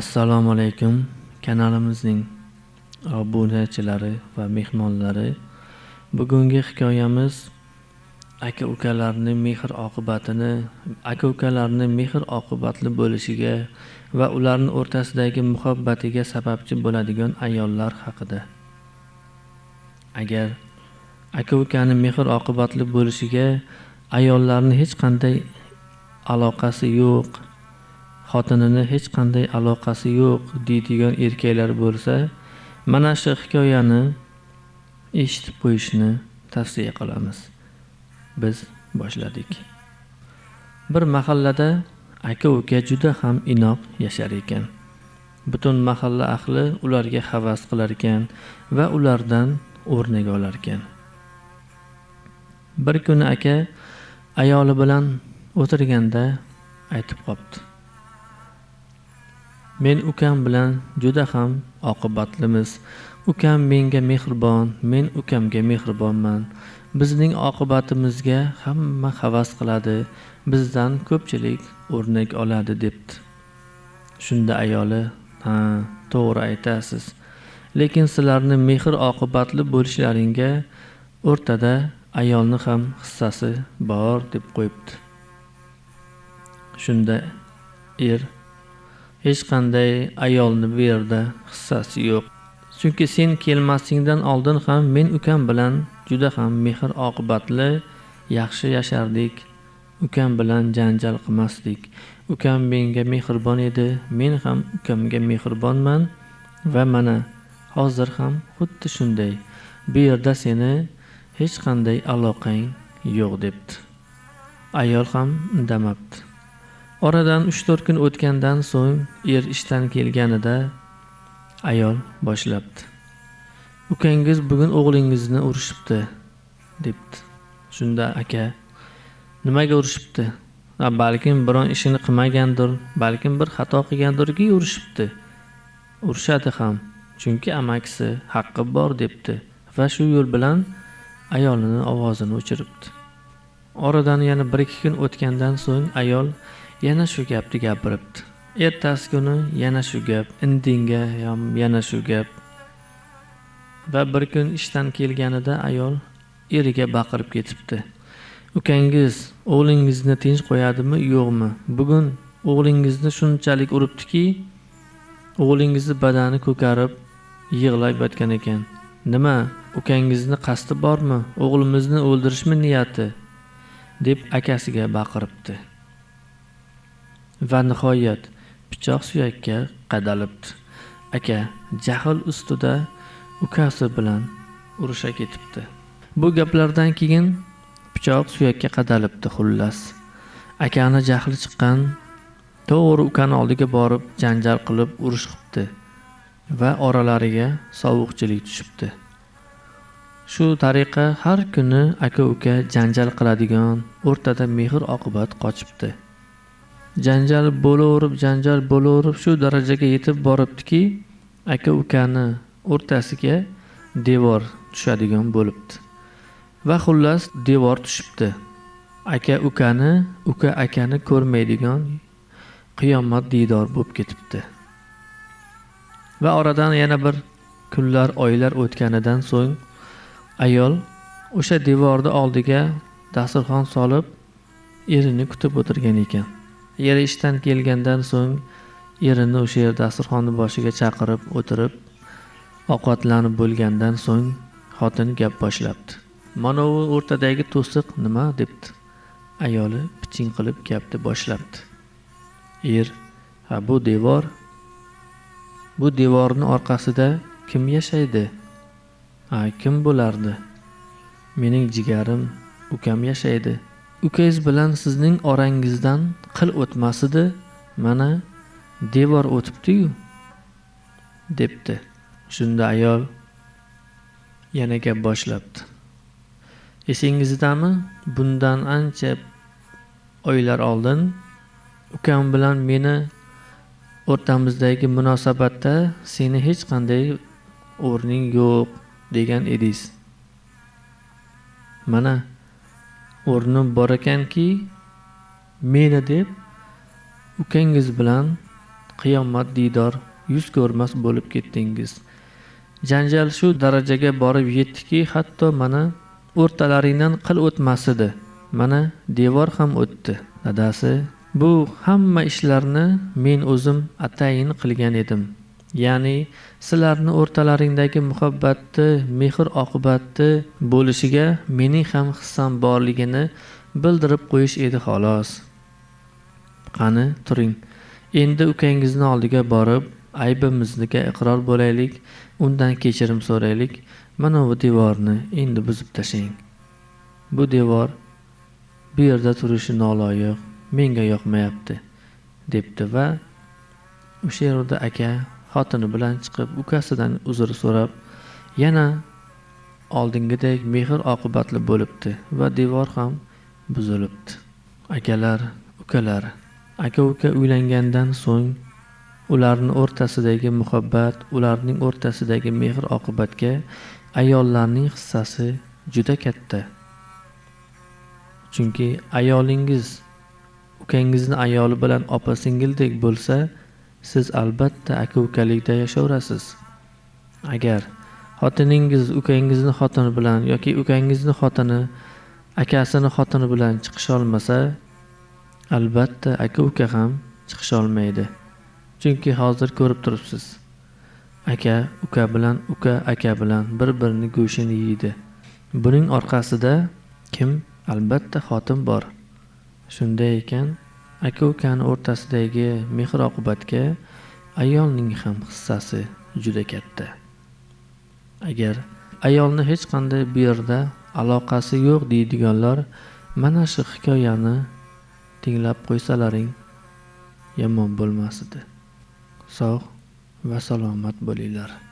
assalomu alaykum. Kanalimizning obunachilari va mehmonlari. Bugungi hikoyamiz aka ukalarni mehr oqibatini aka ukalarni mehr oqibatli bo'lishiga va ularni o'rtasidagi muhabbatiga sababchi bo'ladigan ayollar haqida. Agar aka ukani mehr oqibatli bo'lishiga ayollarni hech qanday aloqasi yo'q xotinini hech qanday aloqasi yo'q deydigan erkaklar bo'lsa mana shu hikoyani eshitib qo'yishni tavsiya qilamiz. Biz boshladik. Bir mahallada aka uka juda ham inoq yashar ekan. Butun mahalla ahli ularga havas qilar ekan va ulardan o'rnak olar ekan. Bir kuni aka ayoli bilan o'tirganda aytib qopti. Men ukam bilan juda ham oqibatlimiz. Ukam menga mehribon men ukamga mehribonman. Bizning oqibatimizga hamma havas qiladi bizdan ko'pchilik o'rnak oladi debdi. Shunda ayoli ha to'g'ri aytasiz. Lekin sizlarni mehr oqibatli bo'lishlaringga o'rtada ayolni ham hissasi bor deb qo'yibdi. Shunda er hech qanday ayolni bu yerda hissasi yo'q. Chunki sen kelmasingdan oldin ham men ukam bilan juda ham mehr oqibatli yaxshi yashardik. Ukam bilan janjal qilmasdik. Ukam menga mehribon edi men ham ukamga mehribonman va mana hozir ham xuddi shunday. Bu yerda seni hech qanday aloqang yo'q debdi. Ayol ham indamabdi oradan uch to'rt kun o'tgandan so'ng er ishdan kelganida ayol boshlabdi. Ukangiz bugun o'g'lingizni urishibdi debdi. Shunda aka nimaga urishibdi? Balkim biron ishini qilmagandir balkim bir xato qilgandirki urishibdi. Urishadi ham chunki amakisi haqqi bor debdi va shu yo'l bilan ayolini ovozini o'chiribdi. Oradan yana bir ikki kun o'tgandan so'ng ayol yana shu gapni gapiribdi. Ertasi kuni yana shu gap indinga ham yana shu gap. Va bir kun ishdan kelganida ayol eriga baqirib ketibdi. Ukangiz o'g'lingizni tinch qo'yadimi yo'qmi? Bugun o'g'lingizni shunchalik uribdiki o'g'lingizni badani ko'karib yig'lab yotgan ekan. Nima ukangizni qasdi bormi? O'g'limizni o'ldirishmi niyati? deb akasiga baqiribdi. Va nihoyat pichoq suyakka qadalibdi. Aka jahl ustida ukasi bilan urusha ketibdi. Bu gaplardan keyin pichoq suyakka qadalibdi xullas. Akani jahli chiqqan to'g'ri ukani oldiga borib janjal qilib urush qilibdi va oralariga sovuqchilik tushibdi. Shu tariqa har kuni aka uka janjal qiladigan o'rtada mehr oqibat qochibdi. Janjal bo'laverib janjal bo'laverib shu darajaga yetib boribdiki aka ukani o'rtasiga devor tushadigan bo'libdi. Va xullas devor tushibdi. Aka ukani uka akani ko'rmaydigan qiyomat diydor bo'lib ketibdi. Va oradan yana bir kunlar oylar o'tganidan so'ng ayol o'sha devorni oldiga dasturxon solib erini kutib o'tirgan ekan. Eri ishdan kelgandan so'ng erini o'sha yer dasturxonni boshiga chaqirib o'tirib ovqatlanib bo'lgandan so'ng xotin gap boshlabdi. Manovi o'rtadagi to'siq nima debdi? Ayoli piching qilib gapni boshlabdi. Er ha bu devor bu devorni orqasida kim yashaydi? Ha kim bo'lardi? Mening jigarim ukam yashaydi. Ukangiz bilan sizning orangizdan qil o'tmasidi mana devor o'tibdi-yu debdi. Shunda ayol yana gap boshlabdi. Esingizdami bundan ancha oylar oldin ukam bilan meni o'rtamizdagi munosabatda seni hech qanday o'rning yo'q degan edingiz. Mana o'rnim bor ekanki meni deb ukangiz bilan qiyomat diydor yuz ko'rmas bo'lib ketdingiz. Janjal shu darajaga borib yetdiki hatto mana o'rtalaringdan qil o'tmasdi mana devor ham o'tdi. Dadasi bu hamma ishlarni men o'zim atayin qilgan edim. Ya'ni sizlarni o'rtalaringdagi muhabbatni mehr oqibatni bo'lishiga mening ham hissam borligini bildirib qo'yish edi xolos. Qani turing. Endi ukangizni oldiga borib aybimizga iqror bo'laylik undan kechirim so'raylik. Mana bu devorni endi buzib tashlang. Bu devor bu yerda turishi noloyiq menga yoqmayapti debdi va o'sha yerda aka xotini bilan chiqib ukasidan uzr so'rab yana oldingidek mehr oqibatli bo'libdi va devor ham buzilibdi. Akalar ukalar aka uka uylangandan so'ng ularni o'rtasidagi muhabbat ularning o'rtasidagi mehr oqibatga ayollarning hissasi juda katta. Chunki ayolingiz ukangizni ayoli bilan opa singildek bo'lsa siz albatta aka ukalikda yashayverasiz agar xotiningiz ukangizni xotini bilan yoki ukangizni xotini akasini xotini bilan chiqisholmasa albatta aka uka ham chiqisholmaydi chunki hozir ko'rib turibsiz. Aka uka bilan uka aka bilan bir birini go'shtini yeydi. Buning orqasida kim? Albatta xotin bor. Shunday ekan aka ukani o'rtasidagi mehr oqibatga ayolning ham hissasi juda katta. Agar ayolni hech qanday bu yerda aloqasi yo'q deydiganlar mana shu hikoyani tinglab qo'ysalaring yomon bo'lmas edi. Sog' va salomat bo'linglar.